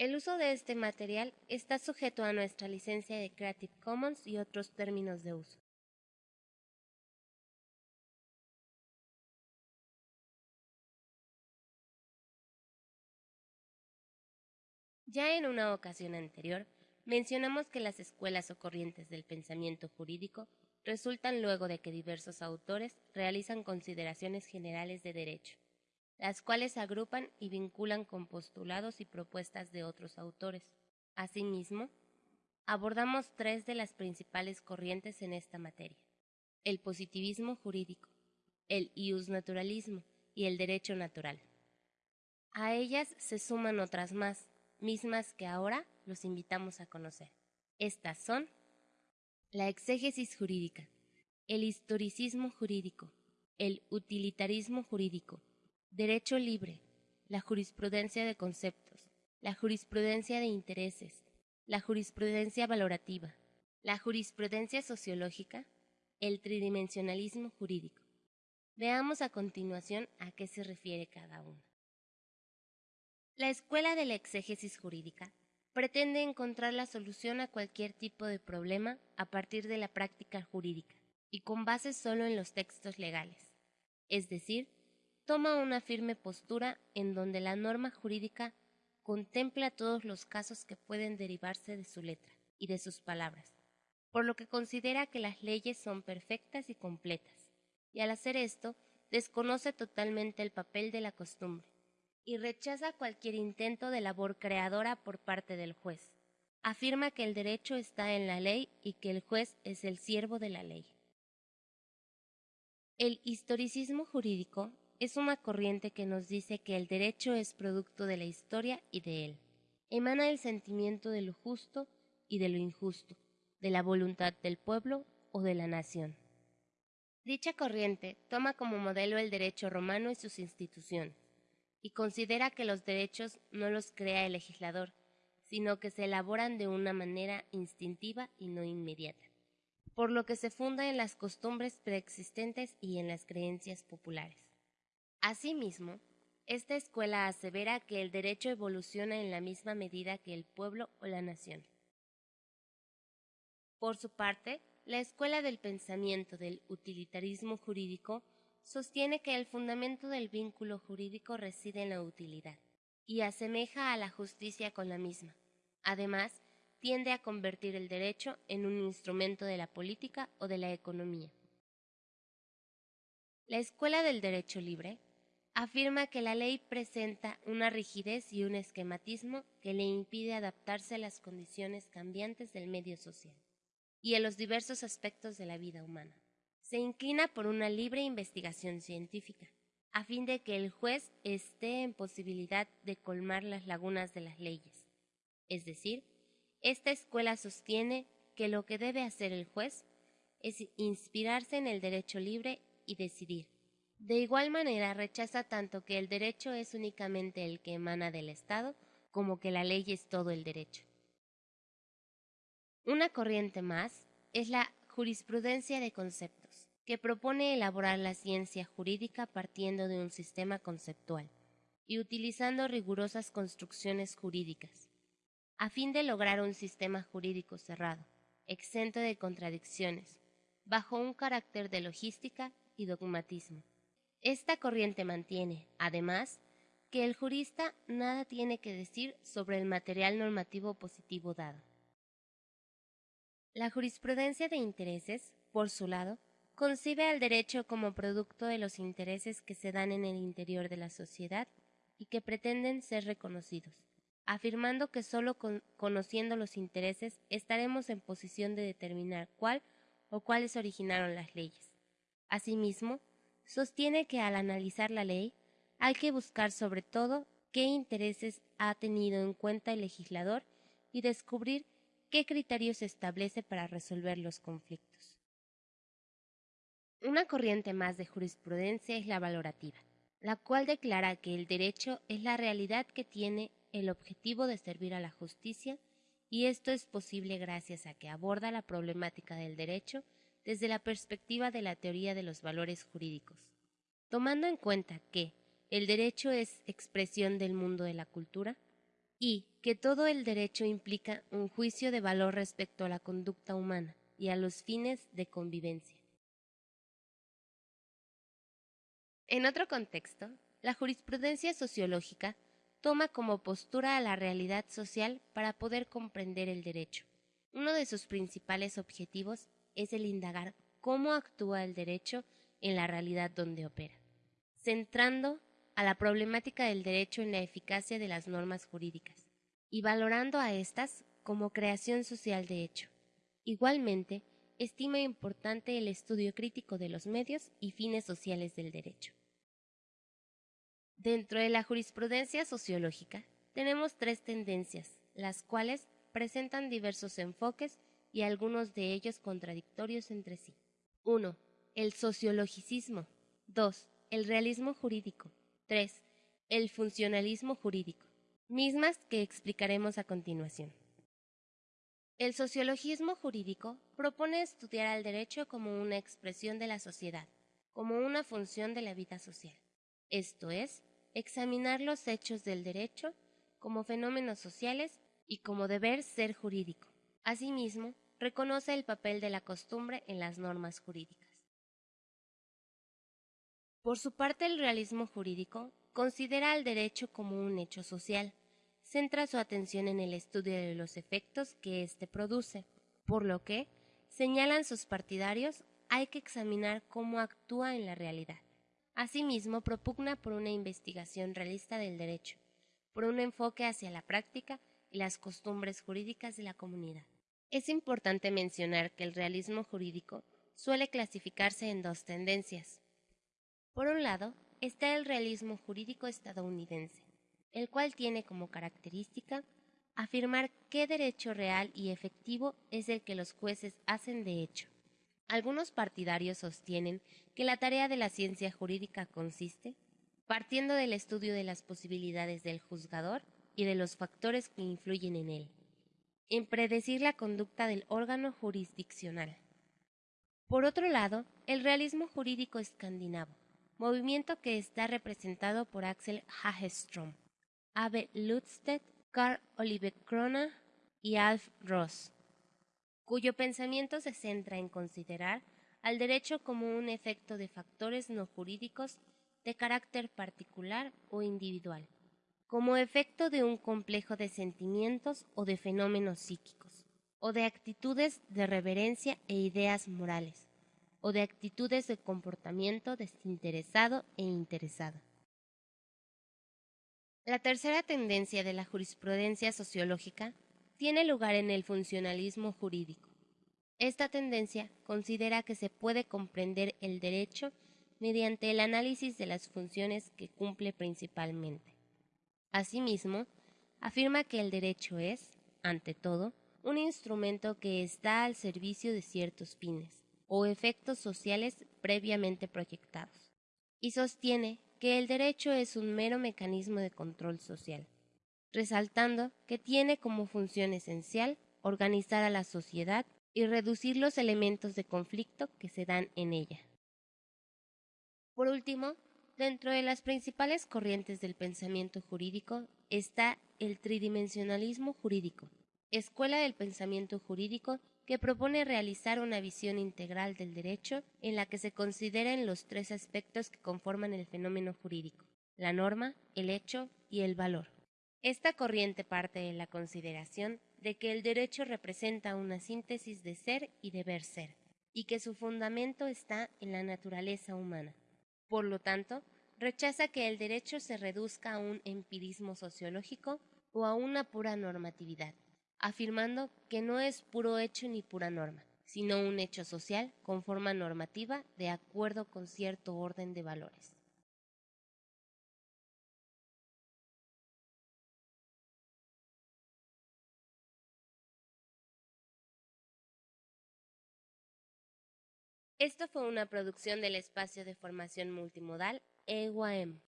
El uso de este material está sujeto a nuestra licencia de Creative Commons y otros términos de uso. Ya en una ocasión anterior, mencionamos que las escuelas o corrientes del pensamiento jurídico resultan luego de que diversos autores realizan consideraciones generales de derecho las cuales agrupan y vinculan con postulados y propuestas de otros autores. Asimismo, abordamos tres de las principales corrientes en esta materia, el positivismo jurídico, el iusnaturalismo y el derecho natural. A ellas se suman otras más, mismas que ahora los invitamos a conocer. Estas son la exégesis jurídica, el historicismo jurídico, el utilitarismo jurídico, Derecho libre, la jurisprudencia de conceptos, la jurisprudencia de intereses, la jurisprudencia valorativa, la jurisprudencia sociológica, el tridimensionalismo jurídico. Veamos a continuación a qué se refiere cada uno. La escuela de la exégesis jurídica pretende encontrar la solución a cualquier tipo de problema a partir de la práctica jurídica y con base solo en los textos legales, es decir, toma una firme postura en donde la norma jurídica contempla todos los casos que pueden derivarse de su letra y de sus palabras, por lo que considera que las leyes son perfectas y completas, y al hacer esto desconoce totalmente el papel de la costumbre, y rechaza cualquier intento de labor creadora por parte del juez. Afirma que el derecho está en la ley y que el juez es el siervo de la ley. El historicismo jurídico es una corriente que nos dice que el derecho es producto de la historia y de él. Emana el sentimiento de lo justo y de lo injusto, de la voluntad del pueblo o de la nación. Dicha corriente toma como modelo el derecho romano y sus instituciones, y considera que los derechos no los crea el legislador, sino que se elaboran de una manera instintiva y no inmediata, por lo que se funda en las costumbres preexistentes y en las creencias populares. Asimismo, esta escuela asevera que el derecho evoluciona en la misma medida que el pueblo o la nación. Por su parte, la escuela del pensamiento del utilitarismo jurídico sostiene que el fundamento del vínculo jurídico reside en la utilidad y asemeja a la justicia con la misma. Además, tiende a convertir el derecho en un instrumento de la política o de la economía. La escuela del derecho libre afirma que la ley presenta una rigidez y un esquematismo que le impide adaptarse a las condiciones cambiantes del medio social y a los diversos aspectos de la vida humana. Se inclina por una libre investigación científica, a fin de que el juez esté en posibilidad de colmar las lagunas de las leyes. Es decir, esta escuela sostiene que lo que debe hacer el juez es inspirarse en el derecho libre y decidir, de igual manera rechaza tanto que el derecho es únicamente el que emana del Estado, como que la ley es todo el derecho. Una corriente más es la jurisprudencia de conceptos, que propone elaborar la ciencia jurídica partiendo de un sistema conceptual y utilizando rigurosas construcciones jurídicas, a fin de lograr un sistema jurídico cerrado, exento de contradicciones, bajo un carácter de logística y dogmatismo. Esta corriente mantiene, además, que el jurista nada tiene que decir sobre el material normativo positivo dado. La jurisprudencia de intereses, por su lado, concibe al derecho como producto de los intereses que se dan en el interior de la sociedad y que pretenden ser reconocidos, afirmando que sólo conociendo los intereses estaremos en posición de determinar cuál o cuáles originaron las leyes. Asimismo, sostiene que al analizar la ley hay que buscar sobre todo qué intereses ha tenido en cuenta el legislador y descubrir qué criterios establece para resolver los conflictos. Una corriente más de jurisprudencia es la valorativa, la cual declara que el derecho es la realidad que tiene el objetivo de servir a la justicia y esto es posible gracias a que aborda la problemática del derecho desde la perspectiva de la teoría de los valores jurídicos. Tomando en cuenta que el derecho es expresión del mundo de la cultura, y que todo el derecho implica un juicio de valor respecto a la conducta humana y a los fines de convivencia. En otro contexto, la jurisprudencia sociológica toma como postura a la realidad social para poder comprender el derecho. Uno de sus principales objetivos es el indagar cómo actúa el derecho en la realidad donde opera, centrando a la problemática del derecho en la eficacia de las normas jurídicas y valorando a éstas como creación social de hecho. Igualmente, estima importante el estudio crítico de los medios y fines sociales del derecho. Dentro de la jurisprudencia sociológica tenemos tres tendencias, las cuales presentan diversos enfoques y algunos de ellos contradictorios entre sí. 1. El sociologicismo. 2. El realismo jurídico. 3. El funcionalismo jurídico, mismas que explicaremos a continuación. El sociologismo jurídico propone estudiar al derecho como una expresión de la sociedad, como una función de la vida social, esto es, examinar los hechos del derecho como fenómenos sociales y como deber ser jurídico. Asimismo, reconoce el papel de la costumbre en las normas jurídicas. Por su parte, el realismo jurídico considera al derecho como un hecho social, centra su atención en el estudio de los efectos que éste produce, por lo que, señalan sus partidarios, hay que examinar cómo actúa en la realidad. Asimismo, propugna por una investigación realista del derecho, por un enfoque hacia la práctica y las costumbres jurídicas de la comunidad. Es importante mencionar que el realismo jurídico suele clasificarse en dos tendencias. Por un lado, está el realismo jurídico estadounidense, el cual tiene como característica afirmar qué derecho real y efectivo es el que los jueces hacen de hecho, algunos partidarios sostienen que la tarea de la ciencia jurídica consiste, partiendo del estudio de las posibilidades del juzgador y de los factores que influyen en él, en predecir la conducta del órgano jurisdiccional. Por otro lado, el realismo jurídico escandinavo, movimiento que está representado por Axel Hagestrom, Abe Lutzstedt, Carl Oliver Krona y Alf Ross cuyo pensamiento se centra en considerar al derecho como un efecto de factores no jurídicos de carácter particular o individual, como efecto de un complejo de sentimientos o de fenómenos psíquicos, o de actitudes de reverencia e ideas morales, o de actitudes de comportamiento desinteresado e interesado. La tercera tendencia de la jurisprudencia sociológica tiene lugar en el funcionalismo jurídico. Esta tendencia considera que se puede comprender el derecho mediante el análisis de las funciones que cumple principalmente. Asimismo, afirma que el derecho es, ante todo, un instrumento que está al servicio de ciertos fines o efectos sociales previamente proyectados, y sostiene que el derecho es un mero mecanismo de control social resaltando que tiene como función esencial organizar a la sociedad y reducir los elementos de conflicto que se dan en ella. Por último, dentro de las principales corrientes del pensamiento jurídico está el tridimensionalismo jurídico, escuela del pensamiento jurídico que propone realizar una visión integral del derecho en la que se consideren los tres aspectos que conforman el fenómeno jurídico, la norma, el hecho y el valor. Esta corriente parte de la consideración de que el derecho representa una síntesis de ser y deber ser, y que su fundamento está en la naturaleza humana. Por lo tanto, rechaza que el derecho se reduzca a un empirismo sociológico o a una pura normatividad, afirmando que no es puro hecho ni pura norma, sino un hecho social con forma normativa de acuerdo con cierto orden de valores. Esto fue una producción del espacio de formación multimodal EUAM.